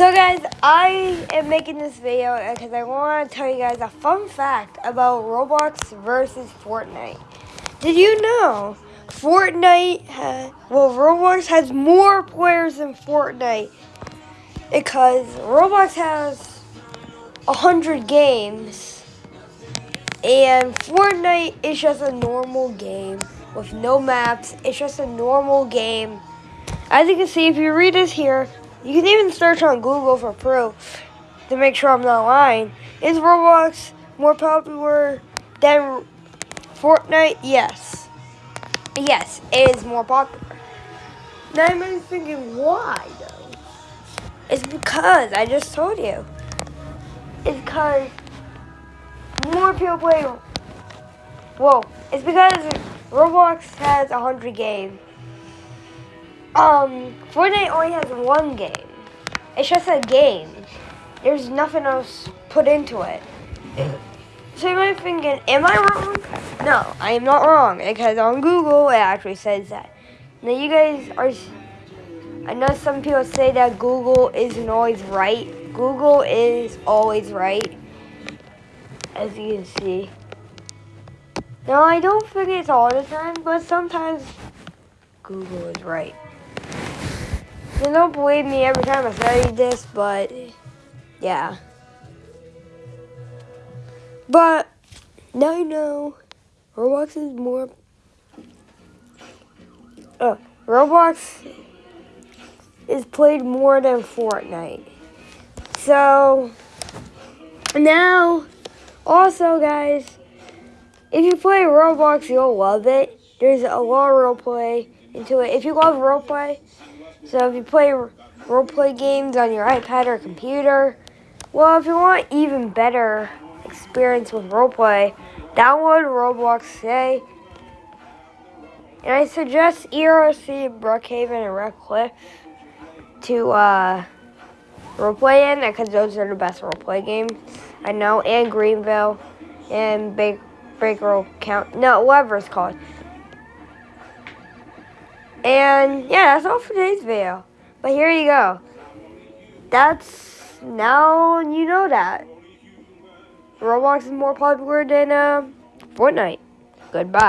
So guys, I am making this video because I want to tell you guys a fun fact about Roblox versus Fortnite. Did you know Fortnite, well Roblox has more players than Fortnite because Roblox has 100 games and Fortnite is just a normal game with no maps. It's just a normal game. As you can see, if you read this here, you can even search on Google for proof to make sure I'm not lying. Is Roblox more popular than Fortnite? Yes. Yes, it is more popular. Now I'm thinking, why though? It's because, I just told you. It's because more people play. Whoa, it's because Roblox has 100 games. Um, Fortnite only has one game. It's just a game. There's nothing else put into it. So you might thinking, am I wrong? No, I am not wrong because on Google it actually says that. Now you guys are, I know some people say that Google isn't always right. Google is always right, as you can see. Now I don't think it's all the time, but sometimes Google is right. You don't believe me every time I say this, but yeah. But now you know Roblox is more. Uh, Roblox is played more than Fortnite. So now, also guys, if you play Roblox, you'll love it. There's a lot of roleplay into it. If you love role play, so if you play role-play games on your iPad or computer, well, if you want even better experience with role-play, download Roblox today. And I suggest ERC, Brookhaven, and Redcliffe to uh, roleplay in because those are the best roleplay games I know, and Greenville, and Big Baker Count. No, whatever it's called. And yeah, that's all for today's video. But here you go. That's now you know that. Roblox is more popular than uh, Fortnite. Goodbye.